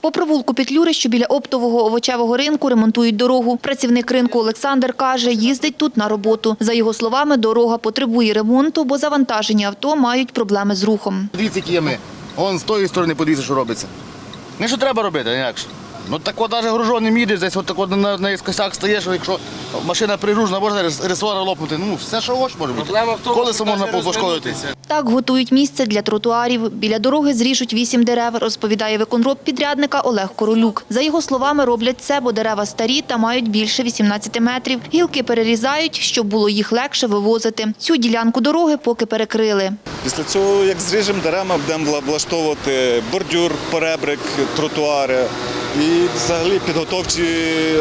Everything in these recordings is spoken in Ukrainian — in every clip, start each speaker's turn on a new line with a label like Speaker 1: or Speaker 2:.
Speaker 1: По провулку Петлюри, що біля оптового овочевого ринку, ремонтують дорогу. Працівник ринку Олександр каже, їздить тут на роботу. За його словами, дорога потребує ремонту, бо завантажені авто мають проблеми з рухом.
Speaker 2: Дивіться, які є ми. Вон з тої сторони подивіться, що робиться. Не що треба робити, інакше. Ну так от навіть гружоним їдеш, десь от так от на, на косяк стаєш, якщо машина пригружена, можна рес- ресора лопнути. Ну, все, що хочеш може бути. Колесо можна пошкодити.
Speaker 1: Так готують місце для тротуарів. Біля дороги зріжуть вісім дерев, розповідає виконроб підрядника Олег Королюк. За його словами, роблять це, бо дерева старі та мають більше 18 метрів. Гілки перерізають, щоб було їх легше вивозити. Цю ділянку дороги поки перекрили.
Speaker 3: Після цього, як зріжемо дерева, будемо вла- влаштовувати бордюр, поребрик, тротуари і взагалі підготовчі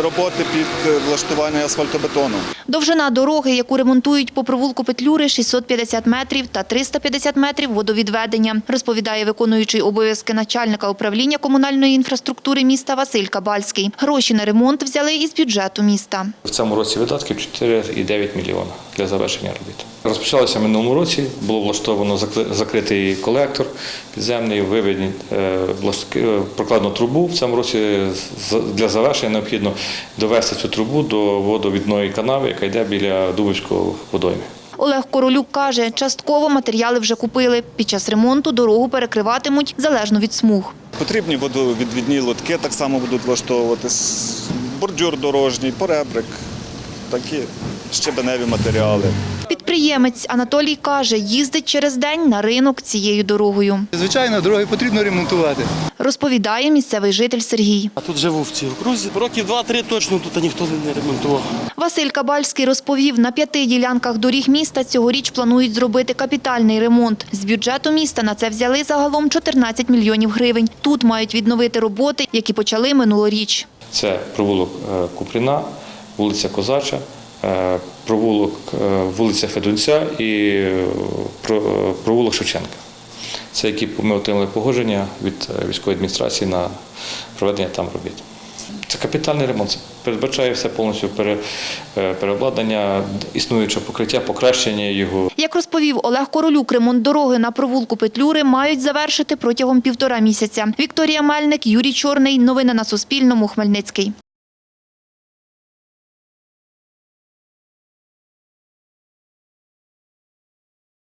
Speaker 3: роботи під влаштування асфальтобетону.
Speaker 1: Довжина дороги, яку ремонтують по провулку Петлюри, 650 метрів та 350 метрів водовідведення, розповідає виконуючий обов'язки начальника управління комунальної інфраструктури міста Василь Кабальський. Гроші на ремонт взяли із бюджету міста.
Speaker 4: В цьому році видатків 4,9 мільйона для завершення робіт. Розпочалося в минулому році, було влаштовано закритий колектор підземний, виведені е, е, прокладну трубу. В цьому році для завершення необхідно довести цю трубу до водовідної канави, яка йде біля Дубовського водойми.
Speaker 1: Олег Королюк каже, частково матеріали вже купили. Під час ремонту дорогу перекриватимуть залежно від смуг.
Speaker 3: Потрібні водовідвідні лотки так само будуть влаштовуватись, бордюр дорожній, поребрик, такі щебеневі матеріали.
Speaker 1: Підприємець Анатолій каже, їздить через день на ринок цією дорогою.
Speaker 5: Звичайно, дороги потрібно ремонтувати.
Speaker 1: Розповідає місцевий житель Сергій.
Speaker 6: А тут живу в цій окрузі. Років два-три точно тут ніхто не ремонтував.
Speaker 1: Василь Кабальський розповів, на п'яти ділянках доріг міста цьогоріч планують зробити капітальний ремонт. З бюджету міста на це взяли загалом 14 мільйонів гривень. Тут мають відновити роботи, які почали минулоріч.
Speaker 4: Це провулок е, Купріна, вулиця Козача, е, провулок е, вулиця Федунця і е, про- провулок Шевченка. Це які ми отримали погодження від військової адміністрації на проведення там робіт. Це капітальний ремонт. Це передбачає все повністю пере- переобладнання існуючого покриття, покращення його.
Speaker 1: Як розповів Олег Королюк, ремонт дороги на провулку Петлюри мають завершити протягом півтора місяця. Вікторія Мельник, Юрій Чорний. Новини на Суспільному. Хмельницький.